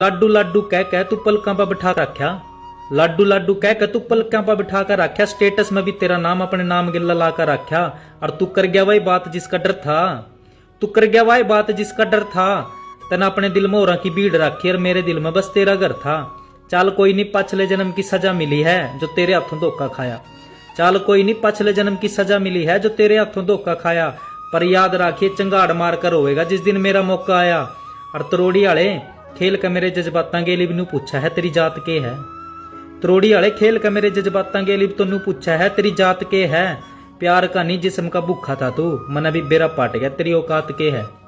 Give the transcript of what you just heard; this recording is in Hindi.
लाडू लाडू कह कह तू पलकों पर बिठा कर रखा लाडू लाडू कह कह तू पलकों पर बिठा कर रखा स्टेटस में भी तेरा नाम अपने नाम गिल्ला ला कर रखा और तू कर गया वही बात जिसका डर था। तू कर गया वही बात जिसका डर था। तेना अपने दिल में और की भीड़ रखी और मेरे दिल में बस तेरा घर था। चाल कोई नहीं, पछले जन्म की सजा मिली है जो तेरे हाथों धोखा खाया। चाल कोई नहीं, पछले जन्म की सजा मिली है जो तेरे हाथों धोखा खाया। पर याद रखिए, चंगाड़ मार कर होएगा जिस दिन मेरा मौका आया। और तरोड़ी आले खेल का मेरे जज्बातों के लिए भी पूछा है तेरी जात के है तरोड़ी वाले खेल का मेरे जज्बातों के लिए भी तेन पूछा है तेरी जात के है प्यार का नहीं जिसम का भूखा था तू मन अभी बेरा पाट गया तेरी औकात के है